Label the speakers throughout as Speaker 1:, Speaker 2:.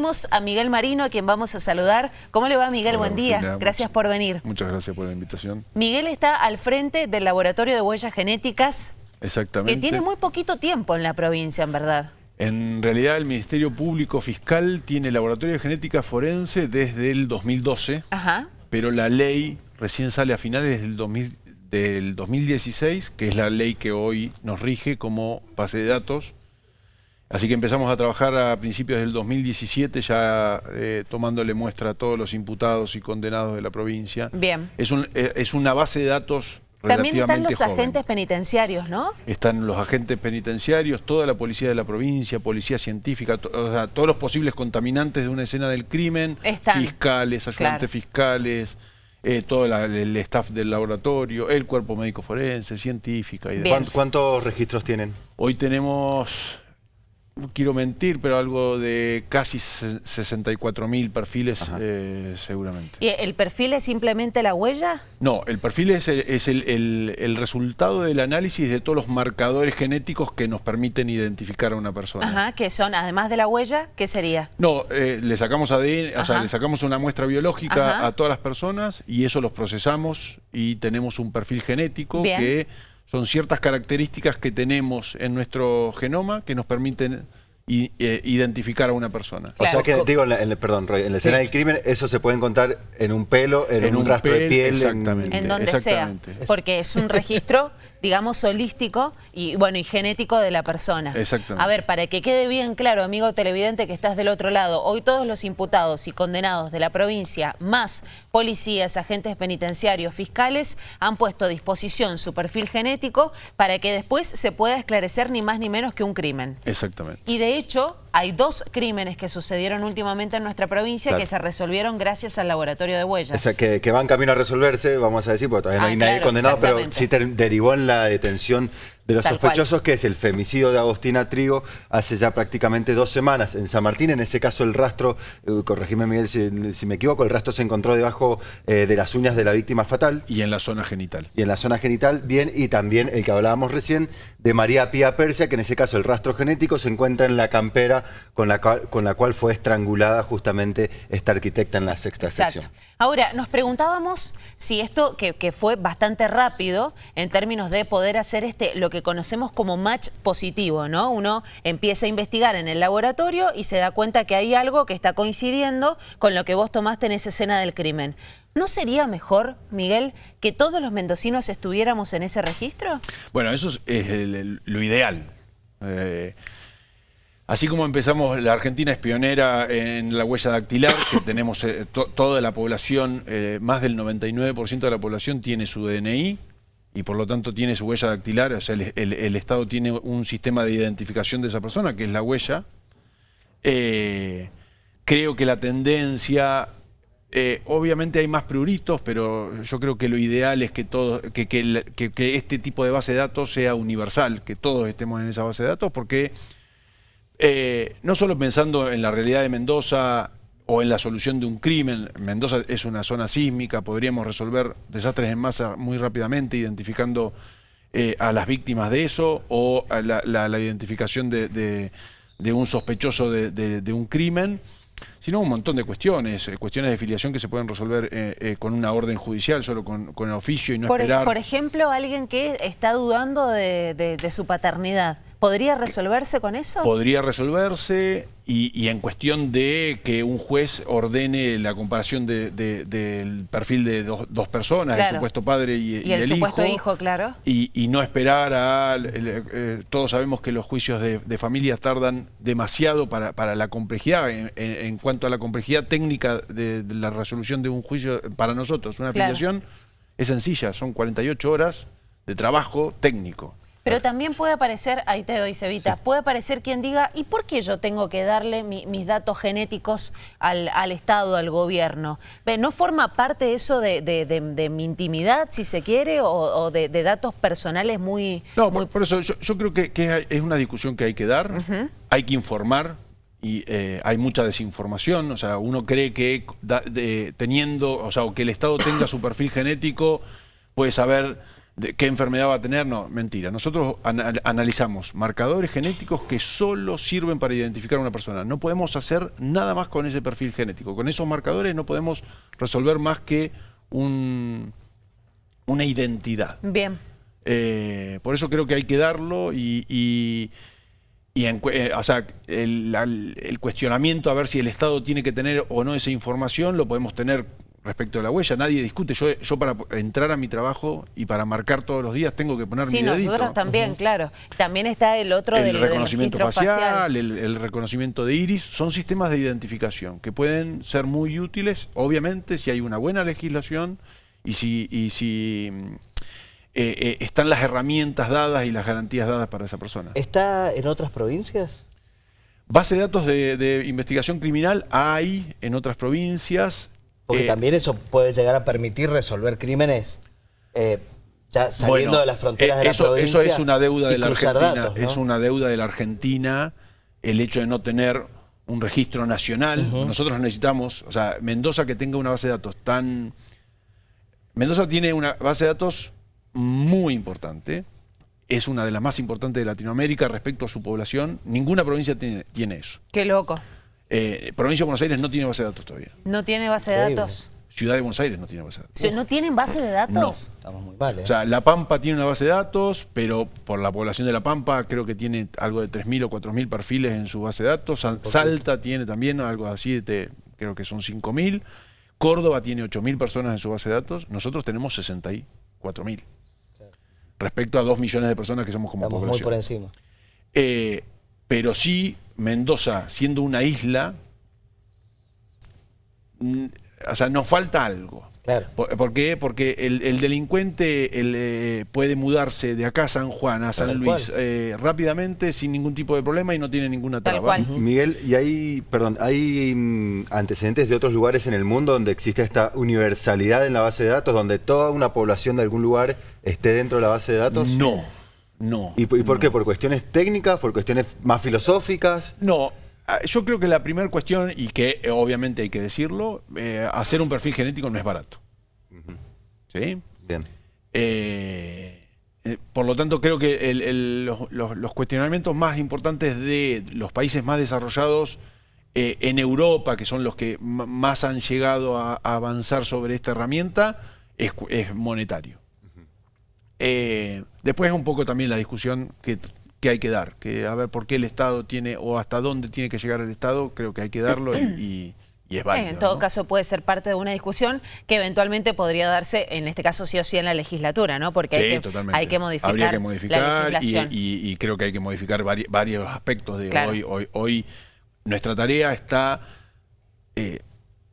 Speaker 1: tenemos a Miguel Marino, a quien vamos a saludar. ¿Cómo le va, Miguel?
Speaker 2: Hola,
Speaker 1: Buen día. Gracias por venir.
Speaker 2: Muchas gracias por la invitación.
Speaker 1: Miguel está al frente del Laboratorio de Huellas Genéticas,
Speaker 2: Exactamente.
Speaker 1: que tiene muy poquito tiempo en la provincia, en verdad.
Speaker 2: En realidad el Ministerio Público Fiscal tiene laboratorio de genética forense desde el 2012,
Speaker 1: Ajá.
Speaker 2: pero la ley recién sale a finales del, 2000 del 2016, que es la ley que hoy nos rige como base de datos. Así que empezamos a trabajar a principios del 2017, ya eh, tomándole muestra a todos los imputados y condenados de la provincia.
Speaker 1: Bien.
Speaker 2: Es, un- eh, es una base de datos
Speaker 1: También están los
Speaker 2: joven.
Speaker 1: agentes penitenciarios, ¿no?
Speaker 2: Están los agentes penitenciarios, toda la policía de la provincia, policía científica, to- o sea, todos los posibles contaminantes de una escena del crimen,
Speaker 1: Están.
Speaker 2: fiscales, ayudantes
Speaker 1: Claro.
Speaker 2: fiscales, eh, todo la- el staff del laboratorio, el cuerpo médico forense, científica y
Speaker 1: Bien.
Speaker 2: demás.
Speaker 3: ¿Cuán- ¿Cuántos registros tienen?
Speaker 2: Hoy tenemos, quiero mentir, pero algo de casi se- 64 mil perfiles eh, seguramente.
Speaker 1: ¿Y el perfil es simplemente la huella?
Speaker 2: No, el perfil es, el, es el- el- el resultado del análisis de todos los marcadores genéticos que nos permiten identificar a una persona.
Speaker 1: Ajá, que son, además de la huella, ¿qué sería?
Speaker 2: No, eh, le sacamos ADN, o sea, le sacamos una muestra biológica
Speaker 1: Ajá.
Speaker 2: a todas las personas y eso los procesamos y tenemos un perfil genético
Speaker 1: Bien.
Speaker 2: que son ciertas características que tenemos en nuestro genoma que nos permiten i- eh, identificar a una persona.
Speaker 3: O sea que, digo, en la, en la- perdón, Roy, en la escena
Speaker 2: Sí.
Speaker 3: del crimen, eso se puede encontrar en un pelo, en, un, rastro de piel. en-
Speaker 2: Exactamente.
Speaker 1: En donde sea, porque es un registro, digamos, holístico y bueno y genético de la persona.
Speaker 2: Exactamente.
Speaker 1: A ver, para que quede bien claro, amigo televidente que estás del otro lado, hoy todos los imputados y condenados de la provincia, más policías, agentes penitenciarios, fiscales, han puesto a disposición su perfil genético para que después se pueda esclarecer ni más ni menos que un crimen.
Speaker 2: Exactamente.
Speaker 1: Y de hecho, hay dos crímenes que sucedieron últimamente en nuestra provincia
Speaker 3: Claro.
Speaker 1: que se resolvieron gracias al laboratorio de huellas.
Speaker 3: O sea, que, que van camino a resolverse, vamos a decir, porque todavía no
Speaker 1: Ah,
Speaker 3: hay nadie
Speaker 1: claro,
Speaker 3: condenado, pero sí derivó en la detención de los
Speaker 1: Tal cual.
Speaker 3: sospechosos, que es el femicidio de Agostina Trigo hace ya prácticamente dos semanas en San Martín. En ese caso, el rastro, eh, corregime Miguel si, si me equivoco, el rastro se encontró debajo eh, de las uñas de la víctima fatal.
Speaker 2: Y en la zona genital.
Speaker 3: y en la zona genital, bien, y también el que hablábamos recién de María Pía Persia, que en ese caso el rastro genético se encuentra en la campera con la, cual- con la cual fue estrangulada justamente esta arquitecta en la sexta
Speaker 1: Exacto.
Speaker 3: sección.
Speaker 1: Ahora, nos preguntábamos si esto, que, que fue bastante rápido en términos de poder hacer este lo que conocemos como match positivo, ¿no? Uno empieza a investigar en el laboratorio y se da cuenta que hay algo que está coincidiendo con lo que vos tomaste en esa escena del crimen. ¿No sería mejor, Miguel, que todos los mendocinos estuviéramos en ese registro?
Speaker 2: Bueno, eso es, lo ideal. Eh, así como empezamos, la Argentina es pionera en la huella dactilar, que tenemos eh, to- toda la población, eh, más del 99% de la población tiene su DNI y por lo tanto tiene su huella dactilar, o sea, el, el- Estado tiene un sistema de identificación de esa persona, que es la huella. Eh, creo que la tendencia, eh, obviamente hay más pruritos, pero yo creo que lo ideal es que, todo, que, que- que este tipo de base de datos sea universal, que todos estemos en esa base de datos, porque eh, no solo pensando en la realidad de Mendoza o en la solución de un crimen, Mendoza es una zona sísmica, podríamos resolver desastres en masa muy rápidamente, identificando eh, a las víctimas de eso o la, identificación de, de- un sospechoso de un crimen, sino un montón de cuestiones, eh, cuestiones de filiación que se pueden resolver eh, eh, con una orden judicial, solo con, con el oficio y no
Speaker 1: Por,
Speaker 2: esperar.
Speaker 1: por ejemplo, alguien que está dudando de, de- de su paternidad, ¿podría resolverse con eso?
Speaker 2: podría resolverse y, y en cuestión de que un juez ordene la comparación de- de- del perfil de dos, dos personas,
Speaker 1: Claro.
Speaker 2: el supuesto padre y,
Speaker 1: y el,
Speaker 2: el
Speaker 1: supuesto hijo,
Speaker 2: hijo,
Speaker 1: claro.
Speaker 2: y, y no esperar a... eh, todos sabemos que los juicios de, de familias tardan demasiado para, para la complejidad, en, en- en cuanto a la complejidad técnica de, de la resolución de un juicio para nosotros. Una
Speaker 1: Claro.
Speaker 2: afiliación es sencilla, son 48 horas de trabajo técnico.
Speaker 1: Pero también puede aparecer, ahí te doy, Cevita, puede aparecer quien diga, ¿y por qué yo tengo que darle mi- mis datos genéticos al, al Estado, al gobierno? ¿No forma parte eso de, de- de- de mi intimidad, si se quiere, o, o de, datos personales muy...
Speaker 2: No,
Speaker 1: muy
Speaker 2: por, por eso yo, yo creo que, que es una discusión que hay que dar, hay que informar y eh, hay mucha desinformación, o sea, uno cree que da- de- teniendo, o sea, o que el Estado tenga su perfil genético puede saber de qué enfermedad va a tener, no, mentira. Nosotros ana- analizamos marcadores genéticos que solo sirven para identificar a una persona. No podemos hacer nada más con ese perfil genético. Con esos marcadores no podemos resolver más que un- una identidad.
Speaker 1: Bien.
Speaker 2: Eh, por eso creo que hay que darlo y, y- y en eh, o sea, el, al- el cuestionamiento a ver si el Estado tiene que tener o no esa información lo podemos tener respecto de la huella. Nadie discute. Yo, yo para entrar a mi trabajo y para marcar todos los días tengo que poner
Speaker 1: Sí,
Speaker 2: mi dedito.
Speaker 1: nosotros también, claro. También está el otro
Speaker 2: El
Speaker 1: del,
Speaker 2: reconocimiento
Speaker 1: registro
Speaker 2: facial, El, el reconocimiento de iris, son sistemas de identificación que pueden ser muy útiles, obviamente, si hay una buena legislación y si, y si eh, eh, están las herramientas dadas y las garantías dadas para esa persona.
Speaker 4: ¿Está en otras provincias?
Speaker 2: Base de datos de, de investigación criminal hay en otras provincias.
Speaker 4: Porque
Speaker 2: Eh,
Speaker 4: también eso puede llegar a permitir resolver crímenes ya saliendo
Speaker 2: Bueno,
Speaker 4: de las fronteras de la
Speaker 2: eso,
Speaker 4: provincia.
Speaker 2: Eso es una deuda de la Argentina.
Speaker 4: datos, ¿no?
Speaker 2: Es una deuda de la Argentina el hecho de no tener un registro nacional. Nosotros necesitamos, o sea, Mendoza que tenga una base de datos tan... Mendoza tiene una base de datos muy importante. Es una de las más importantes de Latinoamérica respecto a su población. Ninguna provincia tiene, tiene eso.
Speaker 1: Qué loco.
Speaker 2: Eh, provincia de Buenos Aires no tiene base de datos todavía.
Speaker 1: No tiene base de datos.
Speaker 2: Ciudad de Buenos Aires no tiene base de datos.
Speaker 1: O sea, ¿No tienen base de datos?
Speaker 4: Estamos muy mal, ¿eh?
Speaker 2: O sea, La Pampa tiene una base de datos, pero por la población de La Pampa creo que tiene algo de 3.000 o 4.000 perfiles en su base de datos. Sal- Salta tiene también algo así, de, creo que son 5.000. Córdoba tiene 8.000 personas en su base de datos. Nosotros tenemos 64.000. Respecto a 2 millones de personas que somos como
Speaker 4: Estamos muy por encima.
Speaker 2: Eh, pero sí, Mendoza, siendo una isla, o sea, nos falta algo.
Speaker 4: Claro.
Speaker 2: ¿Por, por qué? Porque el, el delincuente el, eh, puede mudarse de acá a San Juan, a San
Speaker 4: Tal
Speaker 2: Luis, eh, rápidamente, sin ningún tipo de problema y no tiene ninguna
Speaker 1: Tal
Speaker 2: traba.
Speaker 1: cual.
Speaker 3: Miguel, y hay, perdón, hay mm, antecedentes de otros lugares en el mundo donde existe esta universalidad en la base de datos, donde toda una población de algún lugar esté dentro de la base de datos.
Speaker 2: No, no.
Speaker 3: ¿Y, por- y por qué? ¿Por cuestiones técnicas? ¿Por cuestiones más filosóficas?
Speaker 2: No, yo creo que la primera cuestión, y que eh, obviamente hay que decirlo, eh, hacer un perfil genético no es barato. ¿Sí?
Speaker 3: Bien.
Speaker 2: Eh, eh, por lo tanto, creo que el- el- los, los- los cuestionamientos más importantes de los países más desarrollados en Europa, que son los que más han llegado a, a avanzar sobre esta herramienta, es, monetario. Eh, después un poco también la discusión que, que hay que dar, que a ver por qué el Estado tiene o hasta dónde tiene que llegar el Estado, creo que hay que darlo y, y- y es válido.
Speaker 1: en todo
Speaker 2: ¿no?
Speaker 1: caso puede ser parte de una discusión que eventualmente podría darse, en este caso sí o sí en la legislatura, ¿no? Porque hay,
Speaker 2: Sí,
Speaker 1: que, hay que modificar,
Speaker 2: Habría que modificar y,
Speaker 1: legislación.
Speaker 2: y- y creo que hay que modificar vari- varios aspectos de
Speaker 1: Claro.
Speaker 2: hoy, hoy. Hoy nuestra tarea está eh,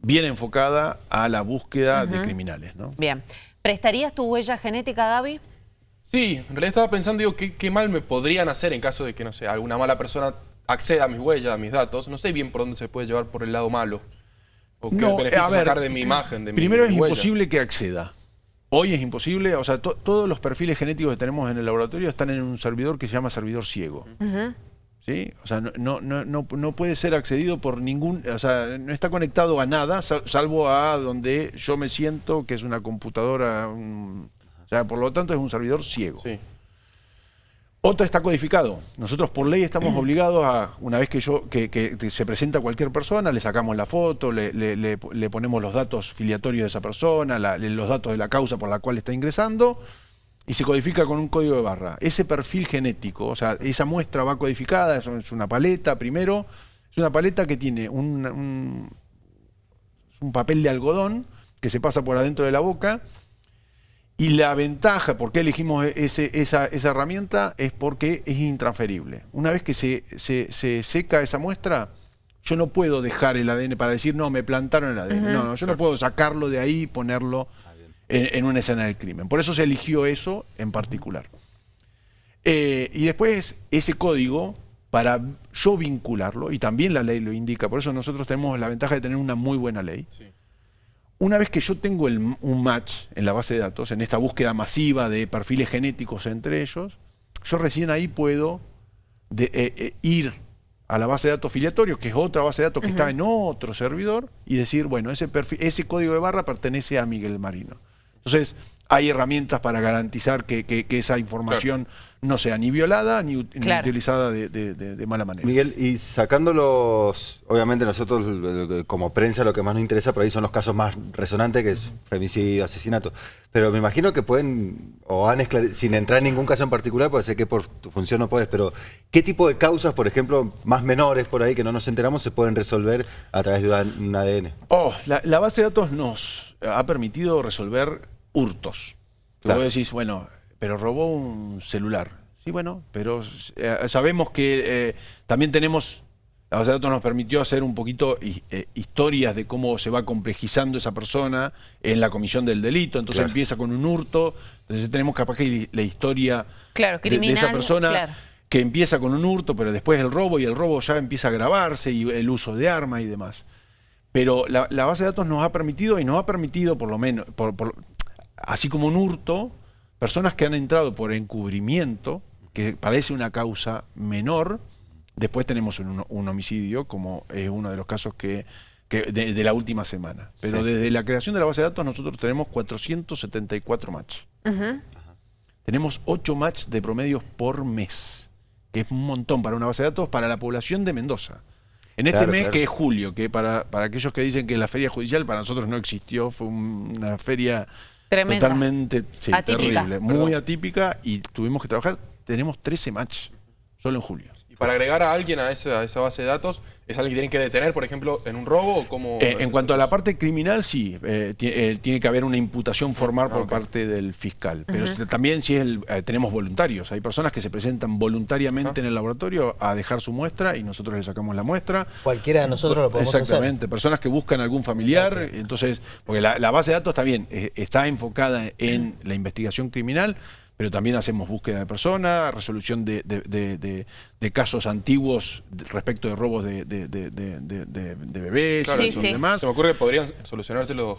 Speaker 2: bien enfocada a la búsqueda de criminales, ¿no?
Speaker 1: Bien. ¿Prestarías tu huella genética, Gaby?
Speaker 5: Sí, en realidad estaba pensando, digo, ¿qué, qué mal me podrían hacer en caso de que, no sé, alguna mala persona acceda a mis huellas, a mis datos. No sé bien por dónde se puede llevar por el lado malo. O qué
Speaker 2: No,
Speaker 5: beneficio
Speaker 2: a ver,
Speaker 5: sacar de mi imagen, de mi
Speaker 2: Primero es
Speaker 5: huella.
Speaker 2: imposible que acceda. Hoy es imposible, o sea, to- todos los perfiles genéticos que tenemos en el laboratorio están en un servidor que se llama servidor ciego. ¿Sí? O sea, no, no, no, no, puede ser accedido por ningún, o sea, no está conectado a nada, sal- salvo a donde yo me siento, que es una computadora, un- sea, por lo tanto es un servidor ciego.
Speaker 5: Sí.
Speaker 2: Otro está codificado. Nosotros por ley estamos obligados a, una vez que yo que, se presenta cualquier persona, le sacamos la foto, le, le- le- le ponemos los datos filiatorios de esa persona, la- los datos de la causa por la cual está ingresando, y se codifica con un código de barra. Ese perfil genético, o sea, esa muestra va codificada, es una paleta primero, es una paleta que tiene un, un- un papel de algodón que se pasa por adentro de la boca y la ventaja, por qué elegimos ese- esa, esa herramienta, es porque es intransferible. Una vez que se, se- se seca esa muestra, yo no puedo dejar el ADN para decir, no, me plantaron el ADN. No, no, yo no puedo sacarlo de ahí y ponerlo en, en una escena del crimen. Por eso se eligió eso en particular. Eh, y después ese código, para yo vincularlo, y también la ley lo indica, por eso nosotros tenemos la ventaja de tener una muy buena ley.
Speaker 5: Sí.
Speaker 2: Una vez que yo tengo el- un match en la base de datos, en esta búsqueda masiva de perfiles genéticos entre ellos, yo recién ahí puedo de- eh, eh, ir a la base de datos filiatorio, que es otra base de datos que está en otro servidor, y decir, bueno, ese, perfil, ese código de barra pertenece a Miguel Marino. Entonces, hay herramientas para garantizar que, que- que esa información no sea ni violada ni, ut- ni
Speaker 1: Claro.
Speaker 2: utilizada de, de- de- de mala manera.
Speaker 3: Miguel, y sacando los, obviamente nosotros eh, como prensa lo que más nos interesa por ahí son los casos más resonantes, que es femicidio, asesinato. Pero me imagino que pueden, o han esclare- sin entrar en ningún caso en particular, porque sé que por tu función no puedes, pero ¿qué tipo de causas, por ejemplo, más menores por ahí que no nos enteramos, se pueden resolver a través de un ADN?
Speaker 2: Oh, la, la base de datos nos ha permitido resolver hurtos.
Speaker 3: Claro.
Speaker 2: Vos decís, bueno, pero robó un celular. Sí, bueno, pero eh, sabemos que eh, también tenemos, la base de datos nos permitió hacer un poquito eh, historias de cómo se va complejizando esa persona en la comisión del delito. Entonces
Speaker 3: Claro.
Speaker 2: empieza con un hurto, entonces tenemos capaz que la historia
Speaker 1: Claro,
Speaker 2: de- de, esa persona
Speaker 1: claro.
Speaker 2: que empieza con un hurto, pero después el robo y el robo ya empieza a grabarse y el uso de armas y demás. Pero la, la base de datos nos ha permitido, y nos ha permitido por lo menos, por- por- así como un hurto, personas que han entrado por encubrimiento, que parece una causa menor, después tenemos un, un homicidio, como es uno de los casos que, que de, de la última semana. Pero
Speaker 3: Sí.
Speaker 2: desde la creación de la base de datos nosotros tenemos 474 match. Tenemos 8 match de promedios por mes, que es un montón para una base de datos para la población de Mendoza. En este
Speaker 3: Claro,
Speaker 2: mes,
Speaker 3: claro.
Speaker 2: que es julio, que para, para aquellos que dicen que la feria judicial para nosotros no existió, fue un- una feria
Speaker 1: Tremenda.
Speaker 2: totalmente sí,
Speaker 1: Atípica.
Speaker 2: terrible, muy atípica y tuvimos que trabajar, tenemos 13 match solo en julio.
Speaker 5: Para agregar a alguien a esa, a esa base de datos, ¿es alguien que tienen que detener, por ejemplo, en un robo o cómo?
Speaker 2: Eh, en cuanto a la parte criminal, sí, eh, eh, tiene que haber una imputación formal por parte del fiscal. Pero también si es el- eh, tenemos voluntarios. Hay personas que se presentan voluntariamente en el laboratorio a dejar su muestra y nosotros le sacamos la muestra.
Speaker 4: Cualquiera de nosotros lo podemos
Speaker 2: Exactamente, personas que buscan algún familiar, entonces, porque la, la base de datos está bien, está enfocada en la investigación criminal, pero también hacemos búsqueda de personas, resolución de, de- de- de- de casos antiguos respecto de robos de, de- de- de- de- de- de bebés
Speaker 5: Claro,
Speaker 2: y
Speaker 1: Sí, sí.
Speaker 2: demás.
Speaker 5: Se me ocurre que podrían solucionarse los-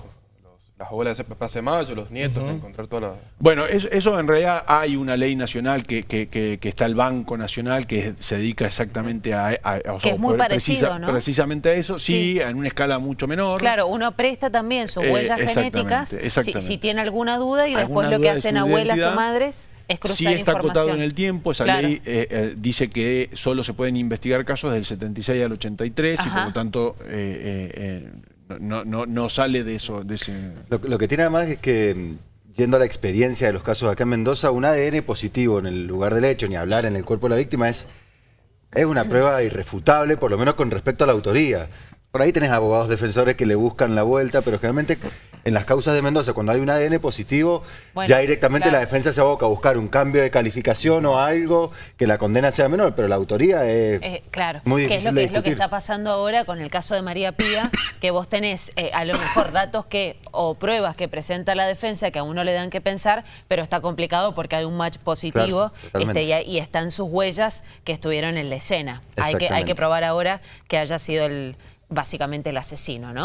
Speaker 5: las abuelas de Plaza de Mayo, los nietos, encontrar toda la...
Speaker 2: Bueno, eso, eso en realidad hay una ley nacional que, que- que- que está el Banco Nacional que se dedica exactamente a, a- o
Speaker 1: es muy parecido, ¿no?
Speaker 2: precisamente a eso, sí,
Speaker 1: Sí.
Speaker 2: en una escala mucho menor.
Speaker 1: Claro, uno presta también sus
Speaker 2: Eh,
Speaker 1: huellas
Speaker 2: exactamente,
Speaker 1: genéticas si,
Speaker 2: exactamente.
Speaker 1: si tiene alguna duda y después lo que hacen abuelas o madres es cruzar
Speaker 2: Sí está
Speaker 1: información.
Speaker 2: acotado en el tiempo, esa
Speaker 1: Claro.
Speaker 2: ley eh, eh, dice que solo se pueden investigar casos del 76 al 83 y por lo tanto eh, eh, eh, no, no, no sale de eso, de.
Speaker 3: Lo, lo que tiene además es que, mm, yendo a la experiencia de los casos acá en Mendoza, un ADN positivo en el lugar del hecho, ni hablar en el cuerpo de la víctima, es, es una prueba irrefutable, por lo menos con respecto a la autoría. Por ahí tenés abogados defensores que le buscan la vuelta, pero generalmente en las causas de Mendoza, cuando hay un ADN positivo,
Speaker 1: Bueno,
Speaker 3: ya directamente
Speaker 1: claro.
Speaker 3: la defensa se aboca a buscar un cambio de calificación o algo que la condena sea menor, pero la autoría es
Speaker 1: Eh, claro,
Speaker 3: muy
Speaker 1: que es
Speaker 3: difícil
Speaker 1: lo
Speaker 3: de
Speaker 1: que es lo que está pasando ahora con el caso de María Pía, que vos tenés eh, a lo mejor datos que o pruebas que presenta la defensa que a uno le dan que pensar, pero está complicado porque hay un match positivo
Speaker 3: Claro,
Speaker 1: este, y, y están sus huellas que estuvieron en la escena. Hay que, hay que probar ahora que haya sido el básicamente el asesino, ¿no?